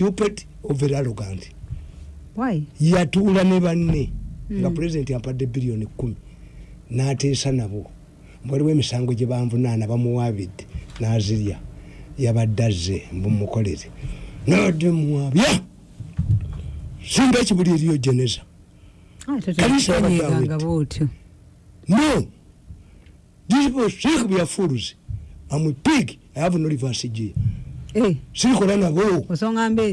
stupid or very arrogant why? Yatuula ne banne nga pulezidenti ampadde biliyoni kumi n'ateesa nabo. Waliwo emisango gye banvunaana bamuwaabidde n'azirya. Yabadde azze mbumukolere nabadde muwabya singa ekibuli eriyo geneza bwotyo. No. These people we are fools I'm a pig. I have no reverse gear sirikola nabo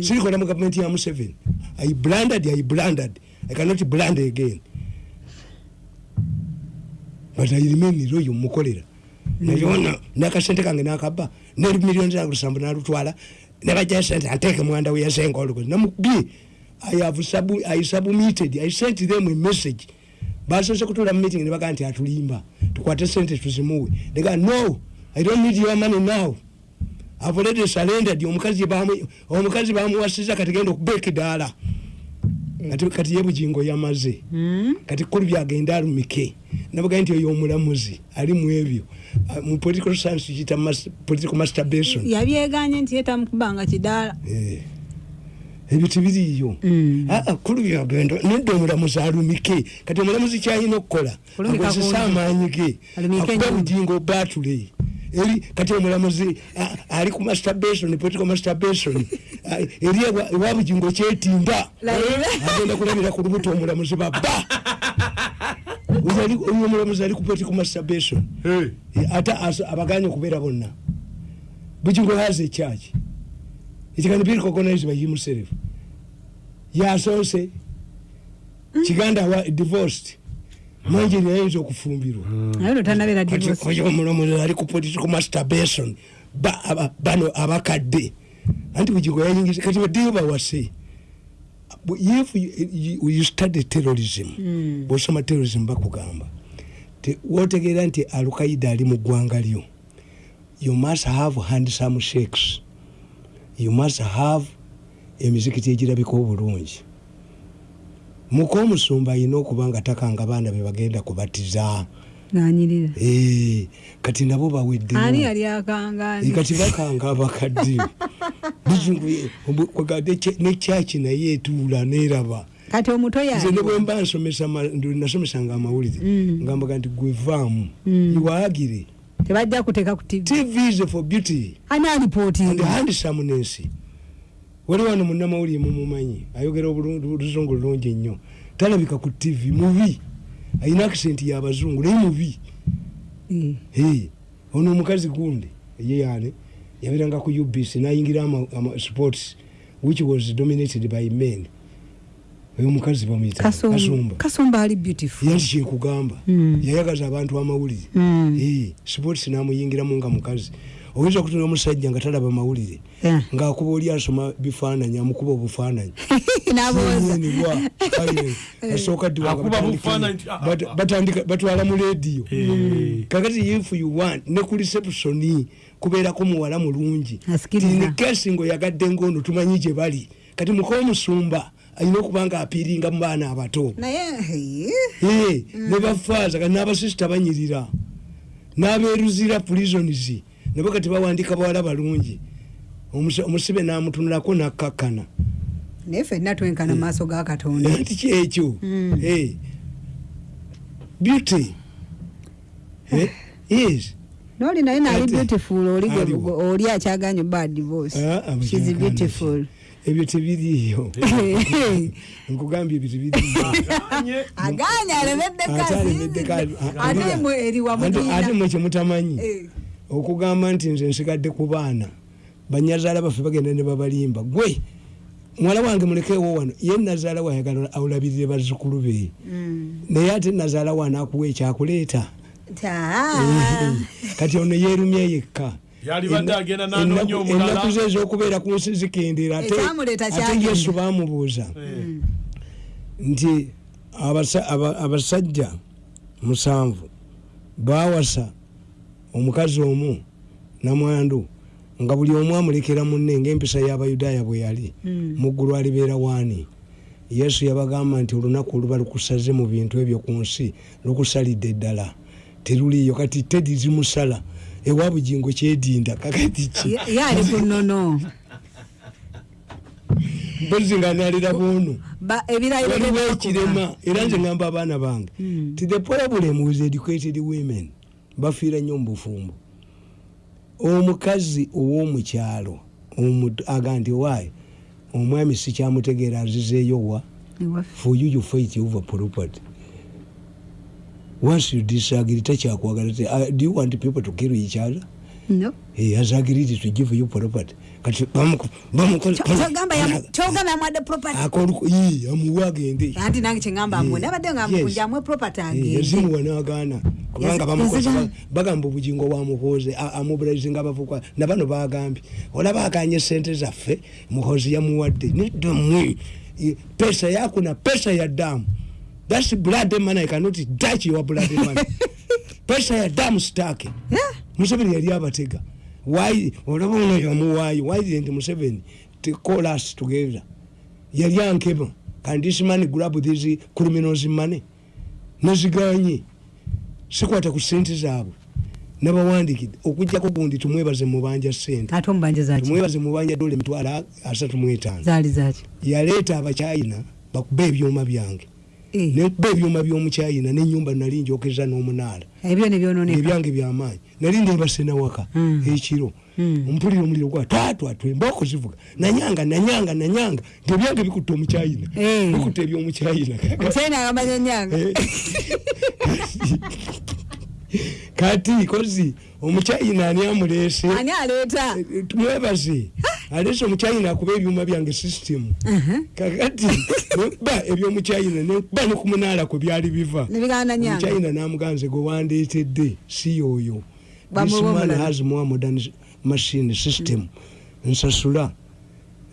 sirikola mu gavumenti ya museveni i blanded i blanded i cannot bland again. But i remain loyo mukolera nayona nakasente kange nakaba nemiliyoni zange lusambu nalutwala nebajayo sente ateke mwanda weyasenga olugozi namubi i have sub, i submitted i sent them a message. Basose kutula mu meeting nebagaa nti atulimba. Tukwate sente tuzimuwe nega no i don't need your money now I've already surrendered omukazi bamu omukazi bamuwasiza kati genda okubeka edaala kati kati ye bugingo yamaze. Hmm? kati kulu byagenda alumike. Nabaga nti oyo omulamuzi ali mu ebyo. Mu political science mas- political masturbation. Yabyeganye nti yetamukubanga kidaala. Eh, ebyo tebiriiyo Mm. Ah, ah, kulu byagenda nedda omulamuzi alumike. Kati omulamuzi kyalina okukola akozesa kundi. amaanyi ge. Akuba nnyo. bugingo batule eri kati omulamuzi ali ku masturbation political masturbation eri ewa- bugingo kyetinda. Agenda kulabira ku lubuto omulamuzi baba. Oyo omulamuzi ali ku political masturbation Eh, ate abaganye okubeera bonna. Bugingo has a church it can be recognized by himself yasonse kiganda wa divorced manji nayinza okufumbirwa naye omulamuzi ali ku political masturbation bano abakadde. Anti bugingo yayingiza kati baddeyo bawase. If you, study terrorism Mm. bwosoma terrorism bakugamba Te- wotegeera nti alukaida ali mu ggwanga lyo you must have handsome shakes you must have emizikiti egirabika obulungi muka omusumba alina okuba nga takanga baana be bagenda kubatiza. Nganyirira Eh, kati nabo baweddeyo. Ani yali akangaani? Eh, kati bakanga abakadde. Nekyaki naye etuula neraba kati omuto nze ne yali bwemba nsomesa ma- ndu- nasomesanga amawulire Mm. ngambaga nti gwevaamu Mm. iwaagire tebajja kuteeka ku tv tv is for beauty. Ani and alipootinga handsomeness wali wano munnamawulire mumumanyi ayogera oluzungu lulungi ennyo. Talabika ku tv mubi. Ayina akisenti yabazungu naye mubi. Hey, ono omukazi gundi ye yani yabeeranga ku ubc nayingira sports which was dominated by men. Oyo omukazi bamuyita Kasum- kasumba. Kasumba ali beautiful. Yanti kyenkugamba Mm. yayagaza abantu amawulire. Mm. Sports namuyingiramu nga mukazi oyinza okutuna omusajja nga talaba mawulire Yeah. ngaakuba oli asoma bifaananyi amukuba obufaananyi. Asooka bufaananyi, ah, ah. batwala mu lediyo Eh. kakati if you want ne ku reception kubeerako muwala mulungi. Asikiriza. kesi ngaoyagadde ngaono tumanyi gye bali. Kati muka omusumba alina okuba nga apiiringa mu baana abato. Eh, Eh, ne bafaaza kati n'abasisita banyirira. N'abeeruzira prisons nabo kati bawandiika bawala balungi. Omusibe n'amutunulako nakkakkana naye ffenna twenkana mu maaso ga katonda. Nti kyekyo Mm. Eh. beauty. Eh, yes. Noli naye naali beautiful oli akyaganye bad divorce. Ah, ah, She's beautiful. Ebyo tebiriiyo. Nkugambye ebyo tebiriiyo. Aganye alemedde Ate mwe kyemutamanyi Eh. Okugamba nti nze nsigadde ku baana banyazaala baffe bagenda ne babalimba. Gwe muwala wange mulekeewo wano ye nazaala wayagala awulabirire bazzukulu be. Naye ate nazaala wano akuwa ekyakuleeta. Ta. kati ono yeerumye yekka. Ennaku- ze ez'okubeera ku nsi zikendera ate yesu baamubuuza nti abasa- aba- abasajja musanvu baawasa omukazi omu namwandu nga buli omu amulekera munne ngaempisa y'abayudaaya bwe yali Mm. mu ggulu alibeera waani yesu yabagamba nti olunaku oluba lukusaze mu bintu ebyo ku nsi lukusalidde ddala. Teruliiyo kati tedi zimusala. Ewa bugingo kyedinda kakati ki? Ye- ye ali ku nnono. Mpozi nga nalira ebirayiro waliwo ekirema era nze ngamba abaana bange. Mm. ti the problem with educated women bafiira nnyo mu bufumbo. Omukazi ow'omukyalo omu- aga nti waayo omwami sikyamutegeera azizeeyo wa? For you you fight over property. Once you disagree takyakwagala uh, do you want people to kill each other agreed to give you property. Kati kyogamba yamwadde property. Amuwe agende anti nange kyeŋamba amwe nabadde nga mpunja amwe property Eh, agende yazimuwa n'agaana kubanga bagamba obugingo bwamuhooze amubulazinga abavuka nabano bagambye olaba akanye sente zaffe muhoozi yamuwadde nedda mmwe Eh, pesa yako na pesa ya damu. Thats blood money i cannot touch your blood money. Pesa ya damu sitake. Yeah. Museveni yali abatega. Olaba ono yamuwaayo why didn't museveni call us together? Yali ankema can this man grab these criminals money. Neziganye sikwata ku sente zaabwe. Nabawandikidde okujjako gundi tumwebaze mubanja sente ate omubanja zaki tumwebaze mubanja dola emitwalo asatu mu etaano. Yaleeta abakyayina bakuba ebyuma byange Eh, nekuba ebyuma by'omukyayina nenyumba nali njokeza n'omunaala. Ebyange byamaanyi nali ndebasena waka Mm. ekiro Mm. ompulira omuliro gwa twatwatwe embooko zivuga nanyanga nanyanga nanyanga. Nti ebyange bikutta omukyayina Eh. bikutta ebyomukyayina omukyayina agambanya nyanga Eh. kati kozi omukyayina ani amuleese? Ani aleeta? Tumwebaze aleese omukyayina akuba ebyuma byange system. Kakati nekuba ebyomukyayina nekuba nekumunaala kwe byali biva. Omukyayina namuganze gwe wandeetedde si yoyo. This man has more modern machine system. Nsasula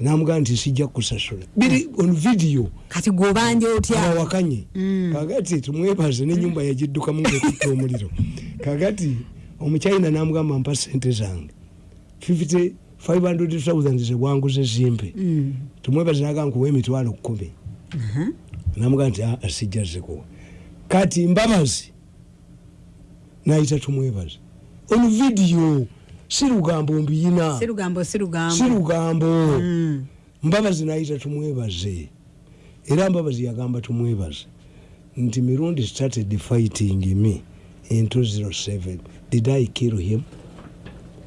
namugaa nti sijja kusasula biri on video. Kati gwobanja otya? Awakanye Mm. kakati tumwebaze nenyumba yagiddukamu ngaekutta omuliro. Kakati omukyayina namugamba mpa sente zange. 50 500,000 zebwanguze zimpe. Mm. tumwebaze naga nkuwa emitwalo kumi. Aha. namugaa nti "Ah, sijja zikuwa kati mbabazi nayita tumwebaze. On vidiyo si lugambo mbiyina si lugambo si lugambo si lugambo Mm. mbabazi nayita tumwebaze. Era mbabazi yagamba tumwebaze nti mirundi started fighting me in 207 did i kill him.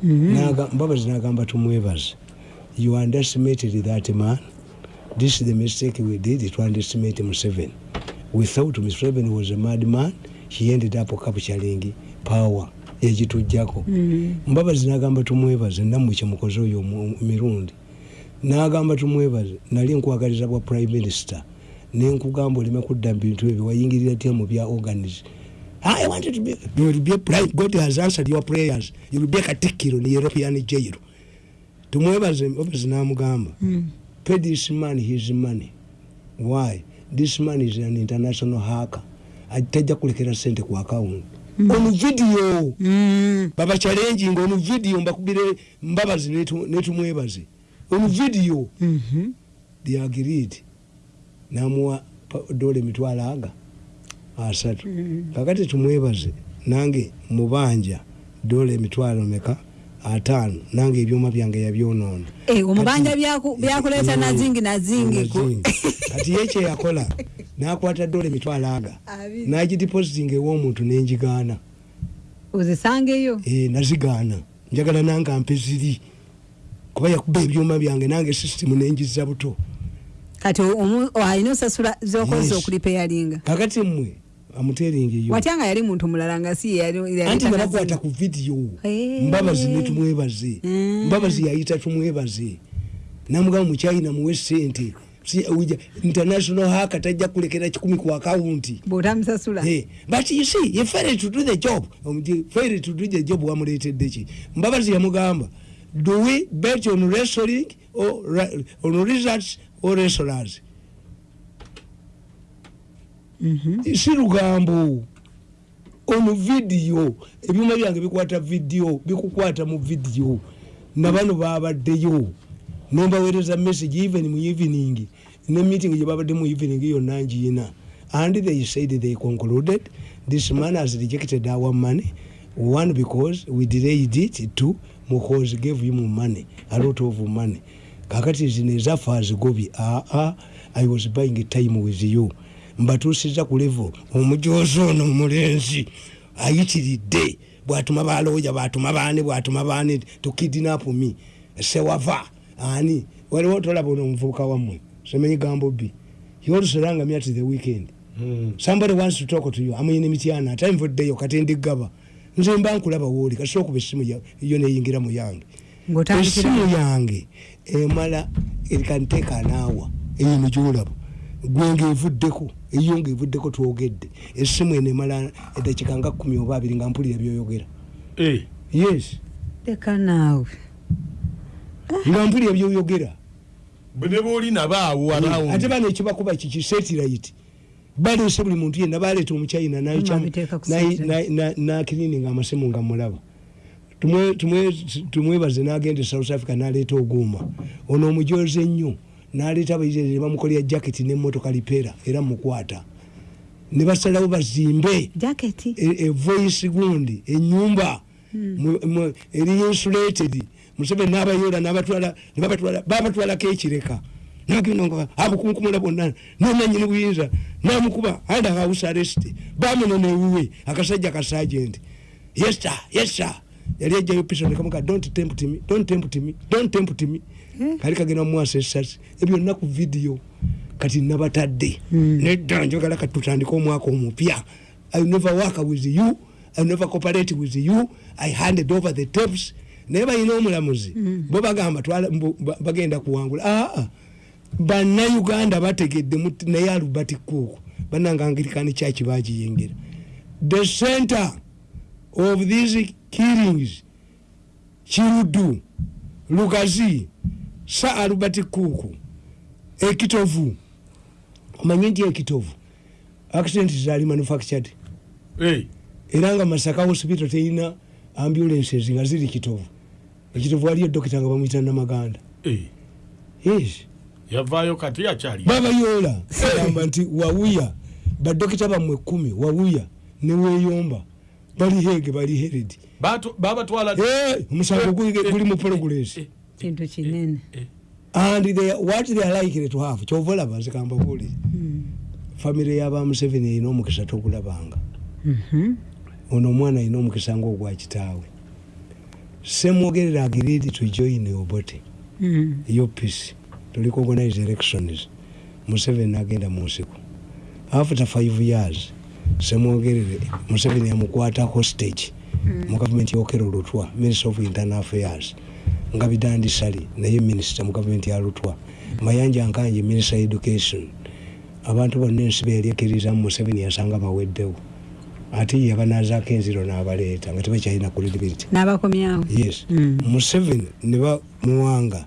Naga- mbabazi nagamba tumwebaze you underestimated that man. This is the mistake we did to underestimate museveni we thought museveni was a mad man he ended up capturing power egitujjako Mhm. mbabazi nagamba tumwebaze nammwe kyemukoze oyo mirundi nagamba tumwebaze nali nkwagaliza bwa prime minister nenkugamba oleme kudda mu bintu ebyo wayingirira tya mu bya organis I wanted to be, you will be prime, God has answered your prayers. You will be a katikkiro ni European jail. Tumwebaze mbabazi namugamba Mm. pay this man his money. Why? This man is an international hacker. Atajja kulekera sente ku account. On video. Mm. baba challenging on video mbakubire mbabazi netu- netumwebaze on video Mhm. they agreed namuwa dole mitwalo aga asatu Mm. kakati tumwebaze nange mubanja dole emitwalo meka ataano nange ebyuma byange yabyonoona Eh, omubanja Kati- byaku- byakuleeta Mm. nazingi nazingi kati ye kyeyakola nakwata dole emitwalo aga. Abiri. nagidepositing ew'omuntu nenjigaana. Ozisangeyo? Eh, nazigaana. Njagala nange ampe ziri kuba yakuba ebyuma byange nange sisitemu nenjiza buto. Kati alina osasula zokozesa okulipeyalinga kakati mmwe amuteringeyo watya nga yali muntu mulala nga si anti nabakwata ku vidiyo Eh. mbabazi netumwebaze Mm. mbabazi yayita tumwebaze. Namugamba mukyayina muwe sente international haka tajja kulekera kikumi ku akawunti bw'otamusasula Hey, but you see you failed to do the job Omuti- failed to do the job wamuleetedde ki mbabazi yamugamba do we bet on wrestling or on results or wrestlers? Mhm. si lugambo ono vidiyo ebyuma byange bikwata vidiyo bikukwata mu vidiyo nabano babaddeyo nembaweereza message even mu evening ne meeting gye babadde mu evening yonna ngiina and they said they concluded this man has rejected our money. One because we delayed it. Two muhozi gave him money a lot of money. Kakati zino ezaffe azigobye aa i was buying time with you. Mbatuusiza ku level omujozi ono omulenzi ayitiridde. Bwatuma balooya bwatuma baani bwatuma baani tukidinapumi sewava ani waliwo tolaba ono omuvubuka wammwe semenyi gambo bbi yoolusolanga me at the weekend. Mm. somebody wants to talk to you. Amuyina emityana ate nvuddeyo kati ndigaba nze mba nkulaba wooli kasobola okuba essimu yo neyingira mu yange. Essimu yange emala ekanteeka anaawa eyino gyolaba gwenga evuddeko eyo nga evuddeko twogedde. Essimu eno emala eddakika nga kumi oba abiri nga mpulira byoyogera. Eh, yes. Leka naawe. Nga mpulira byoyogera ne booli nabaawo arawundi. ate bano ekibakuba kiki? Setirit baleese buli muntu yenna baleeta omuchina satellite. nakirininga amasimu nga mulaba. Tumwe- tumwe- tumwebaze nagenda e south africa naleeta oguuma ono omujoze ennyo naleeta abayizi ne bamukolera jaketi nemotoka lipeera era mukwata ne basalawo bazimbe. Jaketi e- evoice gundi enyumba mu- mu- eri insulated museveni nebabatwala babatwalako ekireka. Nagenda abukunkumula bonna nananyini buyinza namukuba anda house arrest. Bamunona ewuwe akasajja ka sergeant. Yes sir yes sir. Yali ejjayo piso nekamuka don't tempt me don't tempt me don't tempt me. Kali kagenda mumwasa esasi ebyo nnaku video kati nabatadde. Nedda njagala kati tutandike omwaka omupya. I never work with you i never cooperate with you. I handed over the tapes naye balina omulamuzi. Bo bagamba bagenda kuwangula. Aa bannayuganda bategedde naye alubert cook bananga angirikani kyaki bagiyingira the center of these killings kirudu lugazi sa albert cook ekitovu. Omanye nti ekitovu? Accident zali manufactured. Eh, era nga masaka hospital teyina ambulances nga ziri kitovu ekitovu waliyo dokita nga bamwita namaganda. Eh, yavaayo kati akyali babayoola gamba nti wawuya. Badokita bammwe kumi wawuya neweyomba bali hege bali hered Batu- babatwala Eh, omusango guli- mu progress. Eh, kintu kinene. and they, what they are likely to have? Kyova olaba zikamba buli. Famire yaba museveni erina omukisa tokulabanga. Mhm. ono omwana alina omukisa ngaogwa kitaawe semwogerera agiredi to join obote Mhm. upc tuliko organize elections. Museveni agenda mu nsiko after five years semwogerere museveni yamukwata hostage mu gavumenti yokera olutwa minister of internal affairs. Nga bidandisali naye minisita mu gavumenti ya lutwa. Mayanja nkanje minister education. Abantu bonna ensi beyalyekirizamu museveni yasanga baweddewo ate ye yabanazaako enziro n'abaleeta nga tebakyalina credibility n'abakomyawo yes. Mm. museveni ne bamuwanga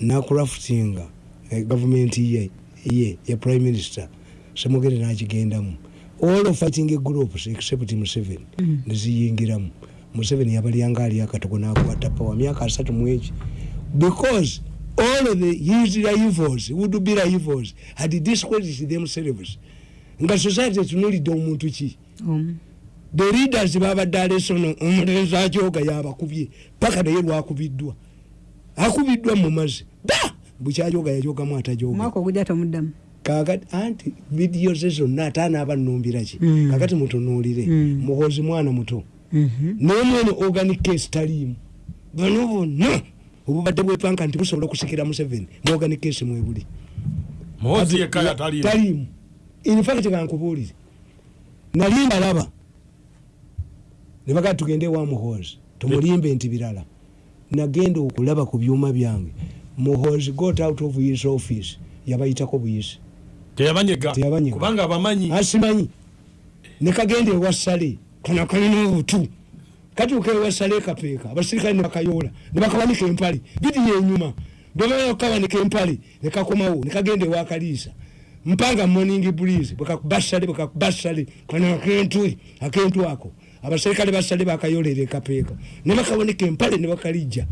nakurafutinga gavumenti ye ye ya prime minister semugere nakigendamu. All of fighting groups except museveni neziyingiramu museveni yabalyanga ali akatogo nakwata power myaka asatu mweki because all of the his rivals would be rivals had discredited themselves. Nga society etunulidde omuntu ki the leaders babadde alesono omulenzi ajoga yabakubye paka naye lwakubiddwa. Akubiddwa mumazi ba! Bukyajoga yajogamu atajoga. Omwaka ogujja tomuddamu. Kakati anti vidiyo ze zonna ate anaaba nnumbiraki Mm. kakati mutunuulire. Mm. muhozi mwana muto. Mhm. naye mwene organic case taliimu. Bano bonna obubadde bwepanka nti busobola okusikira museveni mu organic case mwebuli. Taliimu. Infact kankubuulire nali mbalaba ne bagaa tugende wa muhozi tumulimbe nti birala. Nagenda okulaba ku byuma byange. Muhozi got out of his office yabayitako buyisi. Teyabanyega. Teyabanyega. kubanga abamanyi. Asimanyi. Nekagenda ewasale kana kalina obutu katuuka ewasale kapeeka abasirikale nebakayoola nebakabanika empale. Bidiyo enyuma bwebakabanika empale nekakomawo nekagenda ewakaliisa mpanga morning breeze bwekakubasale bwekakubasale kana akentwe akentu ako abaserikale basale bakayoolera ekapeeka. Nebakabonika empale nebakalijja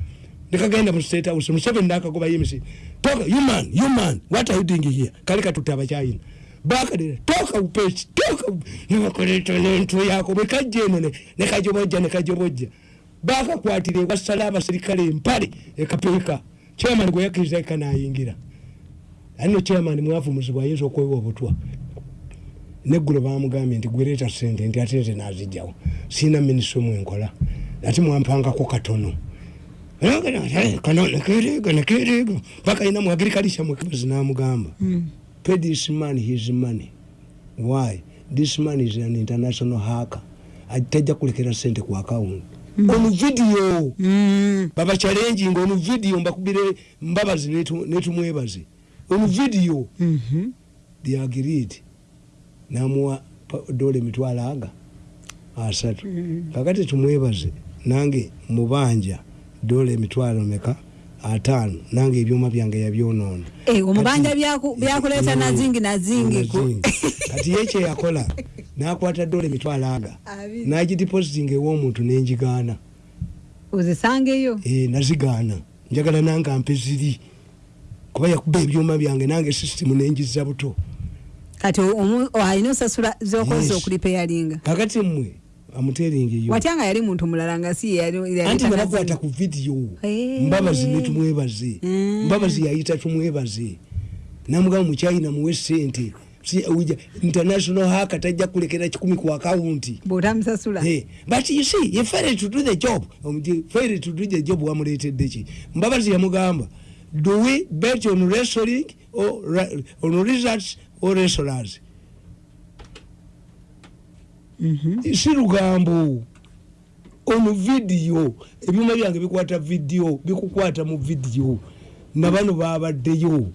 nekagenda mu state house museveni nakagoba yemisi toka human human what are you doing here? Kali katutte abakyayina. Bakadira toka upesi toka nebakoleta nentu yako bwekajja eno ne- nekajobojja nekajobojja bakakwatira ewasala abaserikale empale ekapeeka. Chairman gwe yakkiriza eka alino chairman mwavumuzibwa ayinza okwewa obutwa. Neggulo bamugambye nti gwereeta sente nti ate nze nazijjawo siina minisitule mwenkola. Ate mwampangako katono. Kanonekerega nekerega paka ina mwagirikalisha mwekibezi namugamba pay this man his money. Why? This man is an international hacker. Tajja kulekera sente ku account. On video. Mm. baba challenging on video mbakubire mbabazi netu- netumwebaze on video Mhm. they agreed. Namuwa dole emitwalo aga asatu. Kakati tumwebaze nange mubanja dole emitwalo meka ataano nange ebyuma byange yabyonoona Eh, omubanja byakuleeta Mm. nazingi nazingi kati ye kyeyakola nakwata dole emitwalo aga. Abiri. nagidepositing ew'omuntu nenjigaana. Ozisangeyo? Eh, nazigaana. Njagala nange ampe ziri kuba yakuba ebyuma byange nange sisitimu nenjiza buto. Kati alina osasula zokozesa okulipeyalinga kakati mmwe amuteringeyo watya nga yali muntu mulala nga si anti nabakwata ku vidiyo mbabazi netumwebaze Mm. mbabazi yayita tumwebaze. Namugamba mukyayina muwe sente international haka tajja kulekera kikumi ku akawunti bw'otamusasula. Eh, but you see you failed to do the job. Omuti, failed to do the job wamuleetedde ki? Mbabazi yamugamba do we bet on wrestling or on results or wrestlers? Mhm. si lugambo ono vidiyo ebyuma byange bikwata vidiyo bikukwata mu vidiyo nabano babaddeyo.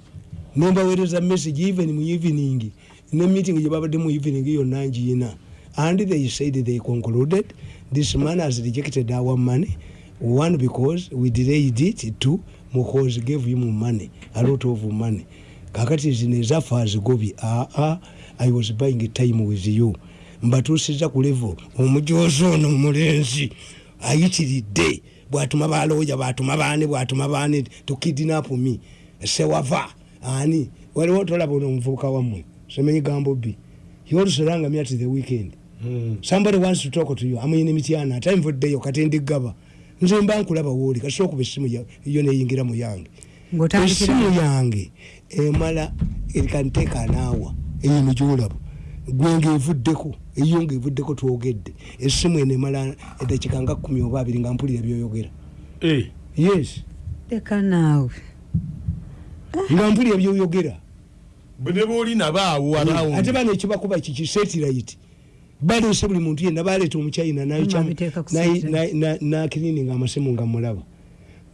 Nembaweereza message even mu evening ne meeting gye babadde mu evening yonna ngiina and they said they concluded this man has rejected our money. One because we delayed it two because gave him money a lot of money. Kakati zino ezaffe azigobye aa i was buying time with you. Mbatuusiza ku levo omujozi ono omulenzi ayitiridde bwatuma balooya bwatuma baani bwatuma baani tukidinapu mi sewava ani waliwo tolaba ono omuvubuka wammwe semenyi gambo bbi yolusolanga mi at the weekend. Somebody wants to talk to you. Amuyina emityana ate nvuddeyo kati ndigaba nze mba nkulaba wooli kasita okuba essimu yo neyingira mu yange. Essimu yange emala erikanteeka anaawa eyo nigyolaba gwe ngaevuddeko eyo ngaevuddeko twogedde. Essimu eno emala eddakiika nga kumi oba abiri nga mpulira byoyogera. Eh, yes. Leka naawe. Nga mpulira byoyogera. Bwe ne booli nabaawo ate bano ekibakuba kiki? Setirit baleese buli muntu yenna baleeta satellite. nakirininga amasimu nga mulaba.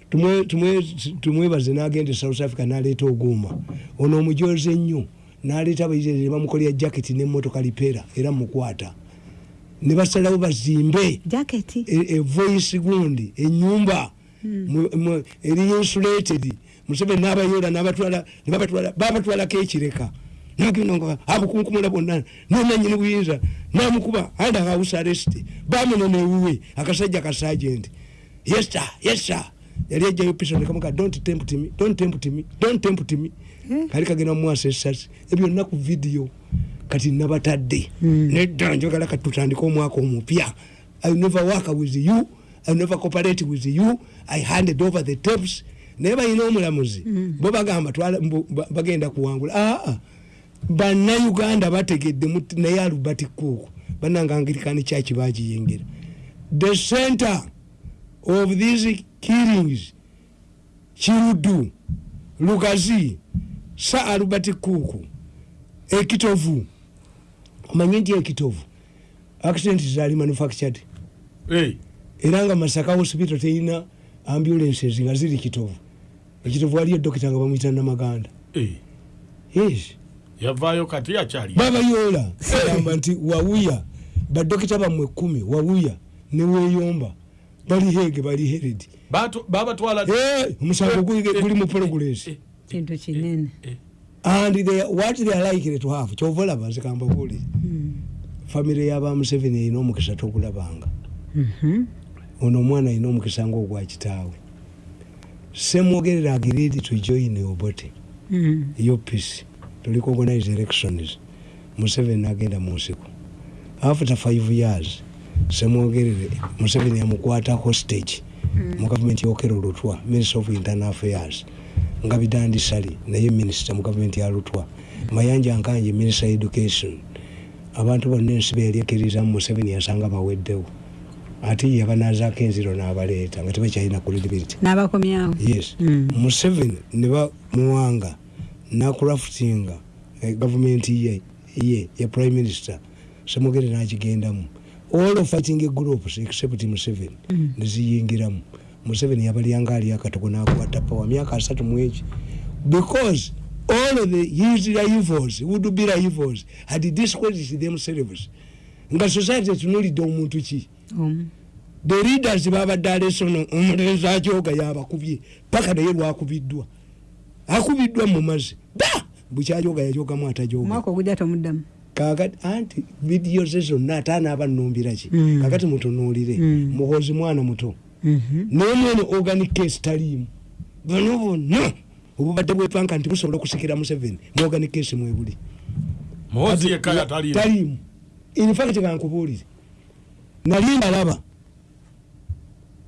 Tumwe- tumwe- tumwebaze nagenda e south africa naleeta oguuma. Ono omujoze ennyo naleeta abaizere ne bamukolera jaketi nemmotoka lipeera era mukwata ne basalawo bazimbe jaketi e- e gundi enyumba mu- eri insulated. Museveni nabayola babatwalako ekireka nagenda abukunkumula bonna. Nenanyini buyinza namukuba and house arrest. Bamunona ewuwe akasajja ka sergeant. Yes sir. Yes sir. Yali ajjayo piso nekamuga don't tempt me don't tempt me don't tempt me. Kali kagenda mumwasa esasi ebyo nnaku video kati nabatadde. Nedda njagala kati tutandike omwaka omupya. I never work with you. I never cooperate with you. I handed over the tapes. Naye balina omulamuzi. Bo bagamba bagenda kuwangula. Aa bannayuganda bategedde naye albert cook bananga angirikani kyaki bagiyingira the center of these killings kirudu lugazi sa albert cook ekitovu omanye nti ekitovu accident zali manufactured. Eh, era nga masaka hospital terina ambulances nga ziri kitovu. Ekitovu waliyo dokita nga bamwita namaganda. Eh. yes yavaayo kati akyali babayoola gamba nti wawuya badokita bammwe kumi wawuya neweyomba bali hege bali heredi babatwala Eh, omusango guli- guli mu progress. kintu kinene. and they, what they are likely to have kyova olaba nzikamba buli famire yaba museveni erina omukisa tokulabanga. Mhm. ono omwana alina omukisa ngaogwa kitaawe. Semwogerera agiredi to join obote Mhm. UPC tuliko organize elections. Museveni nagenda mu nsiko after five years semwogerere Museveni yamukwata hostage mu gavumenti yokero lutwa minister of internal affairs. Nga bidandisali naye minister mu gavumenti ya lutwa. Mayanja nkanje minister education. Abantu bonna ensi beeryekiriza mu museveni yasanga baweddewo. Ate ye yabanazaako enziro n'abaleeta nga tebakyalina credibility n'abakomyawo. Yes. Mm. museveni ne bamuwanga nakurafutinga gavumenti ye ye ya prime minister semugere nakigendamu. All of fighting groups except museveni neziyingiramu museveni yabalyanga ali akatogo nakwata power myaka asatu mweki because all of the his rivals would be rivals had discredited themselves. Nga society etunulidde omuntu ki? Omu the leaders babadde alesono omulenzi ajoga yabakubye paka naye lwakubiddwa akubiddwa mumazi da bukyajoga yajogamu atajoga kakati anti vidiyo ze zonna ate anaaba nnumbiraki Mm. kakati mutunuulire. Mm. muhozi mwana muto. Mhm. nomwene organic case taliimu. Bano bonna obubadde bwepanka nti busobola okusikira museveni mu organic case mwebuli taliimu. infact kankubuulire. Nali mbalaba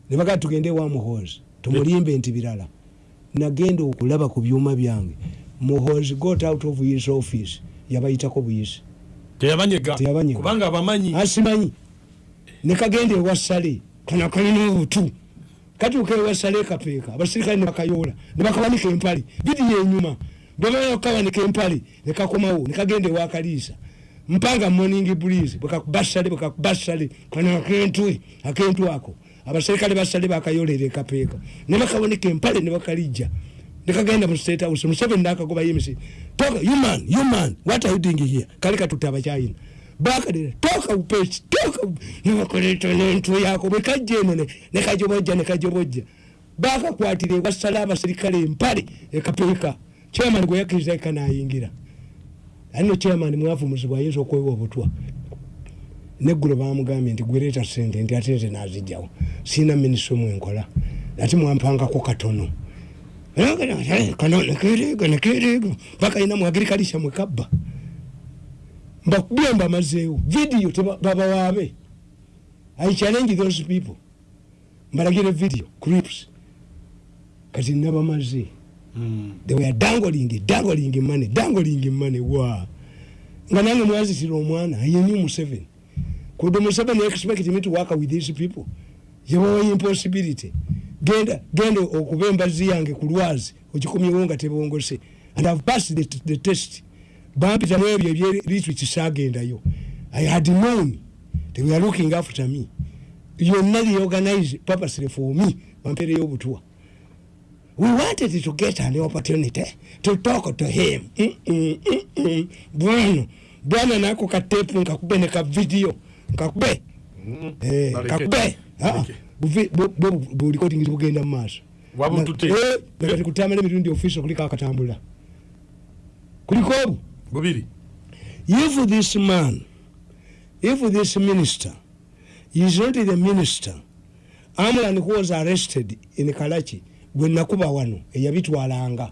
ne bagaa tugende wa muhozi tumulimbe nti birala nagenda okulaba ku byuma byange. Muhozi got out of his office yabayitako buyisi. Teyabanyega. Teyabanyega. kubanga abamanyi. Asimanyi nekagenda ewasale kana kalina obutu. Katuuka ewasale kapeeka abasirikale nebakayoola nebakawanika empale. Bidiyo enyuma bwebamala okukawanika empale nekakomawo nekagenda ewakaliisa mpanga morning breeze bwekakubasale bwekakubasale kana akentwe akentwe ako abaserikale basale bakayoolera ekapeeka nebakawanika empale nebakalijja nekagenda mu state house museveni nakagoba yemisi toka human human what are you doing here? Kale katutte abakyayina. Bakadira toka upesi toka nebakoleta nentwe yako bwekajja eno ne- nekajobojja nekajobojja bakakwatira ewasala abaserikale empale ekapeeka chairman gwe yakkiriza eka nayingira. Alino chairman mwavumuzibwa ayinza okwewa obutwa neggulo bamugambye nti gwereeta sente nti ate nze nazijjawo siina minisita omwenkola ati mwampangako katono. Kano nekereega nekereega bakayina mu agirikalisha mwekabba mbakubye mbamazeewo vidiyo babawaabe i challenge those people. Mbalagire video clips. Kati nabamaze. Mm. they were dangling dangling money dangling money wa nga nange mwazitira omwana ayeni museveni kude museveni expect me to work with these people. Yebawa impossibility. Genda genda okuba embazi yange ku lwazi ogikomyewo nga tebongose and have passed the, the test. Bampitamu ebyo ebyeritrich sagendayo i had known they were looking after me. Yonna the organize purposely for me bampereyo obutwa we wanted to get an opportunity to talk to him. Mm, mm, mm, mm. bwana bwana nako katepu nkakube ne kavidiyo nkakube Mm. Eh, Baleke. Nkakube Ah, Baleke. buvi- bu- bu- bulikodingi bugenda mu maaso Wabutute. kati kutambula emirundi ofiisi kuliko akatambula kuliko obu bubiri if this man if this minister is not the minister amlan who was arrested in kalachi gwe nakuba wano eyabitwalanga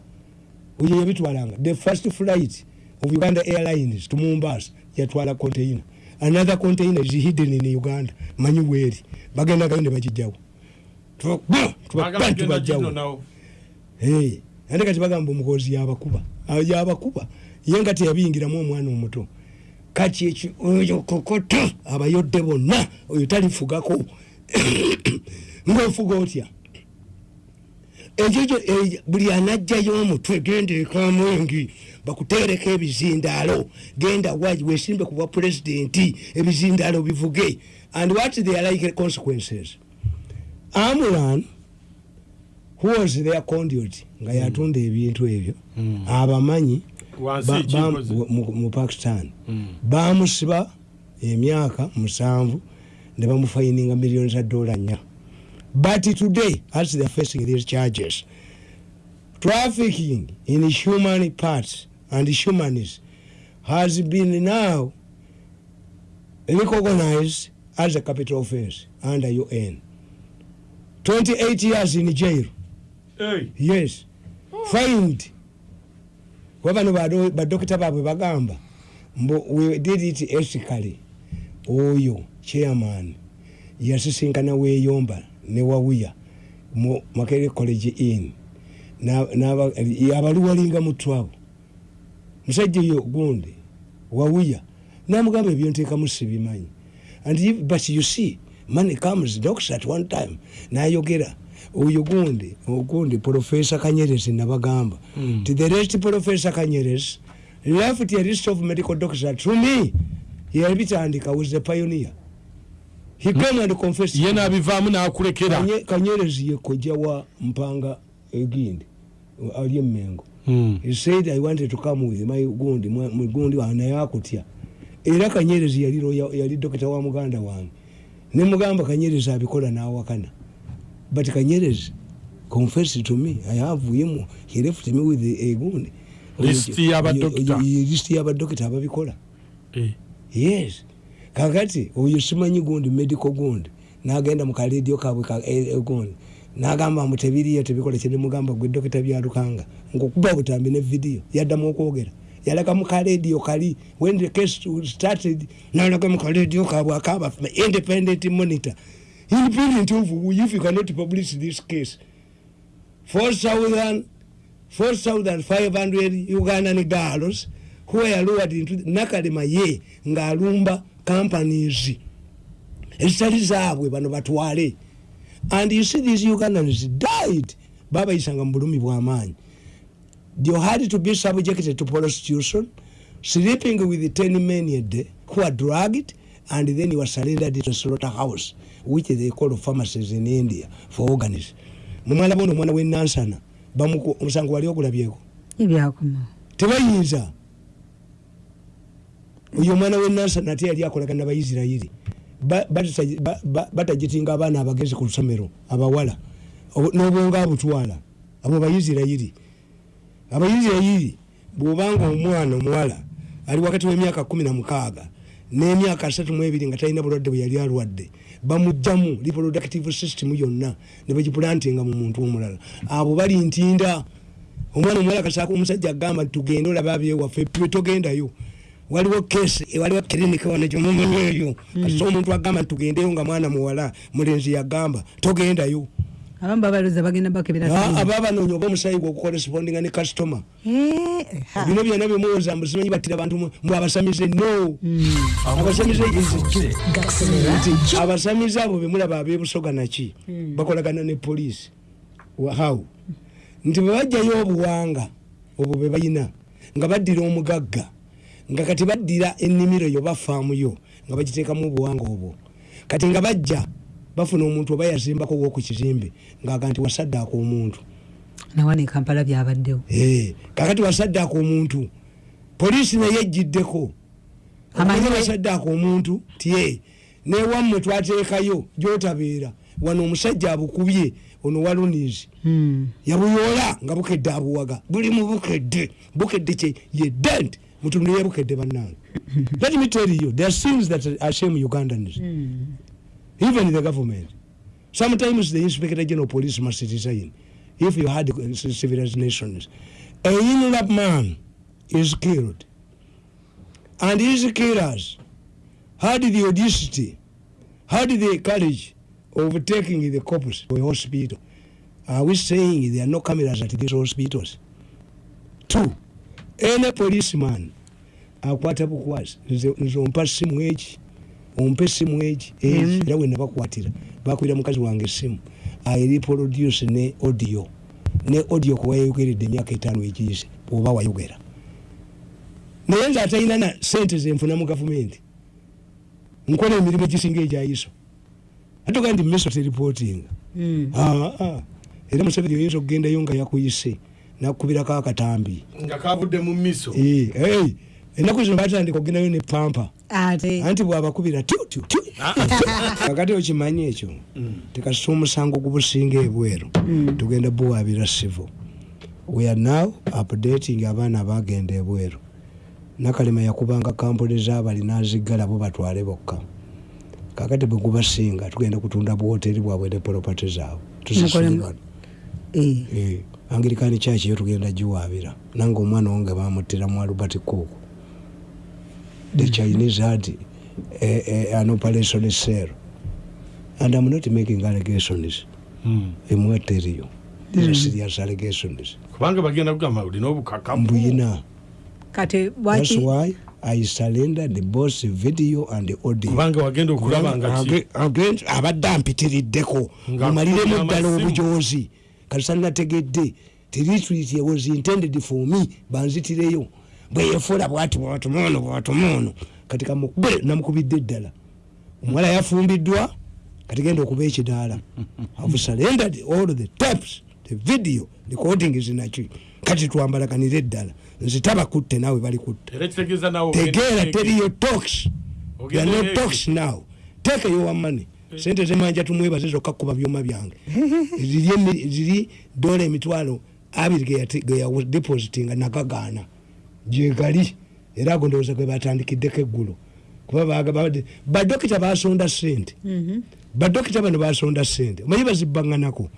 oyo yabitwalanga the first flight of uganda airlines to mombasa yatwala container another container is hidden in uganda. Manyi bweri bagendagayo ne bagijjawo tubajjawo ate kati bagamba omukozi yabakuba. Awo yabakuba. Ye nga teyabiyingiramu omwana omuto. Kati oyo kokoto abayodde bonna oyo talifugako. Ngaofuga otya ekyo kyo- buli anajjayo omutwe genda ekamwengi bakutereko ebizindaalo genda waji wesimbe ku bwa pulezidenti ebizindaalo bivuge. And what they are like consequences? Amulan who was their conduit nga yatunda ebintu ebyo Mm. abamanyi mu- pakistan. Mm. bamusiba emyaka musanvu ne bamufayininga miliyoni za dola nnya but today as they're facing these charges trafficking in human parts and humans has been now recognized as a capital offense under un 28 years in jail. Hey. yes. Find wabano bado- badokita baabwe bagamba mbu we did it ethically. Oyo chairman yasisinkana weyomba ne wawuya mu makere college in abaluwalinga mutwabo musajja oyo gundi wawuya namugamba ebyo nteekamu sibimanyi. And but you see money comes doctor at one time nayogera. Oyo gundi ogundi professor kanyerezi nabagamba. Mm. to the rest professor kanyerezi left a list of medical doctors to me. Yabitandika was the pioneer he came and confessed ye nabivaamu nakulekera. Kanye- kanyerezi ye kojja wa mpanga egindi ali emengo Mm. he said i wanted to come with my gundi mwa- mu gundi wange naye akutya era kanyerezi yali dokita wa muganda wange. Nemugamba kanyerezi abikola nawakana. But kanyerezi confess to me i have him he left me with a gundi. Y'abadokita. list y'abadokita ababikola. Eh. yes kakati oyo simanyi gundi medical gundi. Nagenda mukaledio kabwe ka- e- e- gundi. Nagamba mu tebiriyo tebikola kyenemugamba gwe dokita byalukanga ngaokuba butambi ne vidiyo yaddamu okwogera. Yalaga mukaledio kali when the case started nalaga mukaledio kabwe akaba independent monitor. Independent of if you cannot publish this case. 4000 4500 ugandan girls who were lured into nakalema ye ng'alumba companies ezitali zaabwe bano batwale. And you see these ugandans died. Babayisanga mu bulumi bw'amaanyi they had to be subjected to prostitution sleeping with 10 men a day who are drugged and then you were surrendered to slaughterhouse which they call pharmacies in india for organs mumala bono omwana w'enansana bamuku omusango wali ogulabyeko ebyakoma tebayinza oyo omwana w'enansana ate yali akolagana ba- batagitinga abaana abagezi ku lusomero abawala n'obwonga abutwala abo bayisirayiri. Abayisirayiri bwobanga omwana omuwala ali wakati w'emyaka kumi na mukaaga n'emyaka asatu mu ebiri nga talina bulwadde bwe yali alwadde bamugjamu reproductive system yonna ne bagipulantinga mu muntu omulala. Abo bali ntinda omwana omuwala kasaaka omusajja agamba tugende olaba abyewaffe twe togendayo waliwo kesi waliwo kiriniki wano gyomumanyi eyo kasita omuntu agamba nti tugendeyo nga mwana muwala mulenzi yagamba togendayo. Abamu babaluza bagenda bakebera Ah, banoonya oba omusayi gwe okukorespondinga ne kasitoma Eh, ha. bino byonna byemuwoza mbusimanyi battira bantu mu- mwe abasamize no. Hmm. abasamize abo bemulaba abebusoga naki bakolagana ne poliisi how? Nti bwebajjayo obuwanga obwo bwe balina nga baddira omugagga nga kati baddira ennimiro yo bafaamuyo nga bagiteekamu obuwanga obwo. Kati nga bajja bafuna omuntu oba yazimbako woku kizimbe ngaaga nti wasaddaaka omuntu. Nawano ekampala byabaddewo. Eh, kakati wasaddaaka omuntu poliisi naye ejjiddeko. Amanyi we- wasaddaaka omuntu? Tie newammwe twateekayo gyotabeera wano omusajja abukubye ono walunizi. Hmm. yabuyoola nga bukedde abuwaga. Buli mu bukedde bukedde kye ye dent mutundu yebukedde bannange. Let me tell you there are things that are shame ugandans. Even the government. Sometimes the inspector general police must resign if you had civilized nations. A inland man is killed. And his killers had the audacity had the courage of taking the corpse to a hospital. Are we saying there are no cameras at these hospitals? Two. Any policeman akwata bukwasi. Nze ompa simu eki? Ompa esimu eki? Eki Mm. era we nabakwatira bakubira mukazi wange esimu airiproduce ne audio. Ne audio kuwayogeredde emyaka etaano egiyise oba wayogera. Naye nze atalina na sente zenfuna mu gavumenti. Nkola emirimu egisinga egyayiso. Atoga ndi miso teripootinga Hmm. Ah, ah. era museveni oyinza okugendayo nga yakuyise nakukubirako akatambi. Nga kavudde mu miso. Eh, ennaku zino batandika okugendayo ne pampa. Anti bwabakubira tyu tyu tyu kakati okimanyi ekyo tekasita omusango gubusinga ebweru. Tugenda buwabira sivo we are now updating abaana abagenda ebweru. Nakalema yakubanga kampuni zabali nazigala bo batwale bokka. Kakati bwe gubasinga tugenda kutunda buwoteri bwabwe ne poropati zaabwe. Tuzisubirwa Eh. Eh, angirikani kyaki yo tugenda giwabira nange omwana wange bamuttira mu albert cook the chinese had eh, eh, an operation cell and i'm not making allegations. Emwateriyo serious allegations. Kubanga bagenda kugamba olina obukakamu mbuyina. Kati that's waki why i surrender the boss video and the audio. Kubanga wagenda okulaba nga ki? Age- age- abadde ampitiriddeko. Mumaliremu ddala obujoozi. Kati sanategedde tiritrit was intended for me. Banzitireyo bweyefuula bwati bwatumuono bwatumuono kati kamukube namukubidde eddala omuwala yafumbiddwa kati genda okuba ekidaala. Have surrendered all the tapes the video recording zinaki kati twambalaganire eddala nze tabakutte naawe nawe tegeera teriyo talks. Ogenda There are no eyo. talks now. Take your money. Sente zemanja tumwebaze zokka kuba byuma byange. Ziri dola emitwalo abiri ge yati- ge yawa depositinga nagagaana gyegali era ago ndowooza gwe batandikiddeko eggulo. Kuba badokita basonda sente badokita bano basonda sente omanyi bazibbaŋŋanako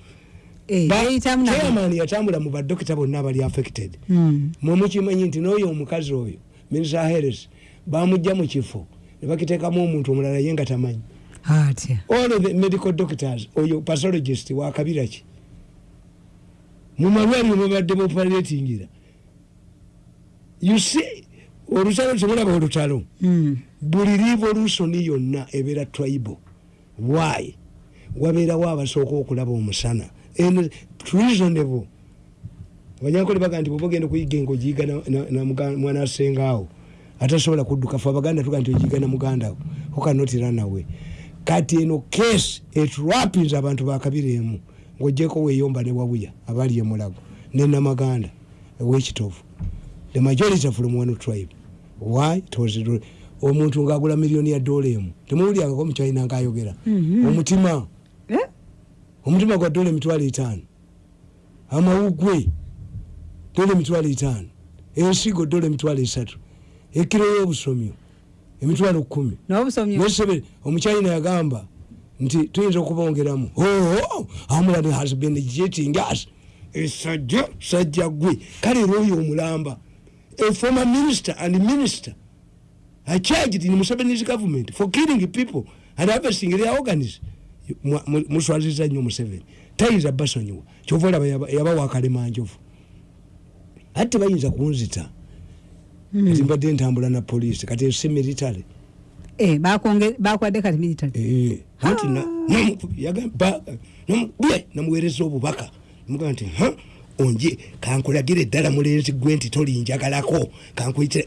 Eh, chairman yatambula mu badokita bonna abali affected. Mm. mwemukimanyi nti n'oyo omukazi oyo minisa harris bamugja mu kifo ne bakiteekamu omuntu omulala ye nga tamanyi. All of the medical doctors oyo pathologist wakabira ki? Mu malwaliro mubadde bopalatingira you see olutalo temulaba olutalo. Mm. buli revolution yonna ebeera tribal. Why? Wabeerawo abasooka okulaba omusana. And reasonable. Abanyankole baga nti bwoba ogenda okuyiga engo giyiga na- na- na muga- mwana asengaawo atasobola kudduka fe abaganda tuga nti ogiyiga na mugandawo hokanotira nawe kati eno kesi etrapinza abantu bakabira emu. Ngaogyeko weeyomba ne wabuya abali emulago nenamaganda ewekitovu the majority from one tribe. Why? It was omuntu ngaagula miliyoni ya dola emu temuwulyangako mukyalina ngaayogera omutima. Eh? omutima gwa dola emitwalo etaano. Amawugwe dola emitwalo etaano. Ensigo dola emitwalo esatu. Ekiro y'obusomyo emitwalo kumi n'obusomyo? Nesebere omukyalina yagamba nti tuyinza okubongeramu. Oo amulani has been jetting us esajja sajja gwe. Kale era oyo omulamba a former minister and minister I charged in Museveni's government for killing people and harvesting their organs. Mu- mu- muswaziza nnyo museveni. Tayinza basonyiwa. Kyova olaba yaba- yabawa akalema njovu ate tebayinza kunzita. Kati mbadde ntambula na poliisi kati esi military. Eh, bakonge- bakwadde kati military. Eh, anti na- namukubi- yagamba- namukubi- namuweereza obubaka. Mugaa nti "Ha, onje kankulagire eddala mulenzi gwe nti tolinjagalako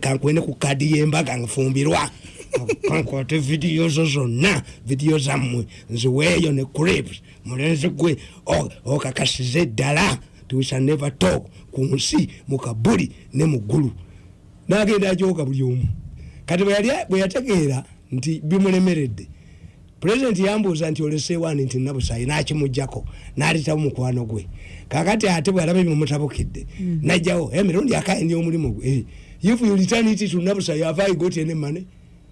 kankwene ku kadi yembaga nfumbirwa. Kankwate vidiyo zo zonna vidiyo zammwe nziweeyo ne crips mulenzi gwe o- okakasiza eddala tuisa never talk ku nsi mu kabuli ne mu ggulu. Nagenda ajoka buli omu. Kati bwe yategeera nti bimulemeredde pulezidenti yambuuza nti olesewaani nti nabusayi nakimugjako nalitawo mukwano gwe kakati ate bwalaba bimumutabukidde najjawo emirundi akaindi omulimu gwe? Eh, if you return it to nabusayi have i got any money?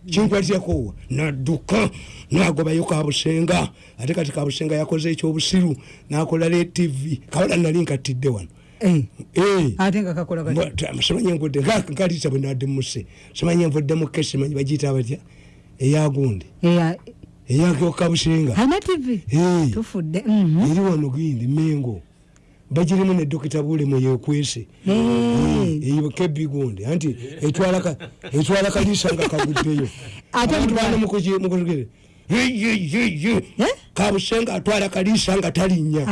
Kinkwatirakowa nadduka nagobayo kabusenga. Ate kati kabusenga yakoze ekyobusiru nakola le tv kawala nali nkattidde wano. Eh, Eh. simanyi envudde nkalisa bwe nadde muse simanyi envudde mu kesi manyi bagiyita batya? Eyagundi Eya- eyakabusenga Eh. mhm. eri wano gindi mengo bagirimu ne dokita bulemu yekwese. Kebigundi anti etwala ka- etwala kalisa nga kaguddeyo. Mukugere Eh? kabusenga atwala kalisa nga talinnya.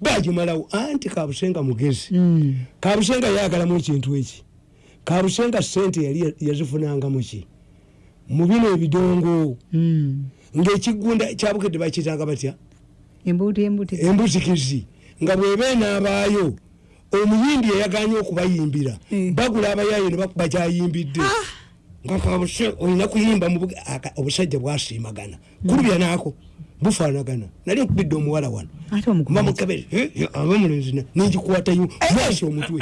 Bagimalawo anti kabusenga mugezi. Mm. kabusenga yagalamu ekintu eki? Kabusenga sente yali yazifunanga muki mu bino ebidongo. Mm. ngaekigunda kyabukedde bakitanga batya? Embuzikizi nga bweba enaabaayo omuyimbi eyaganye okubayimbira Eh. bagula abayaayo ne bakuba kyayimbidde nga kabuse olina kuyimba obusajja bwasiimagana. Kulubya naako bufaanagana. Nali nkubidde omuwala wano. Ate omukulu mba mukabere abamulenzi ningikwatayo mwasi omutwe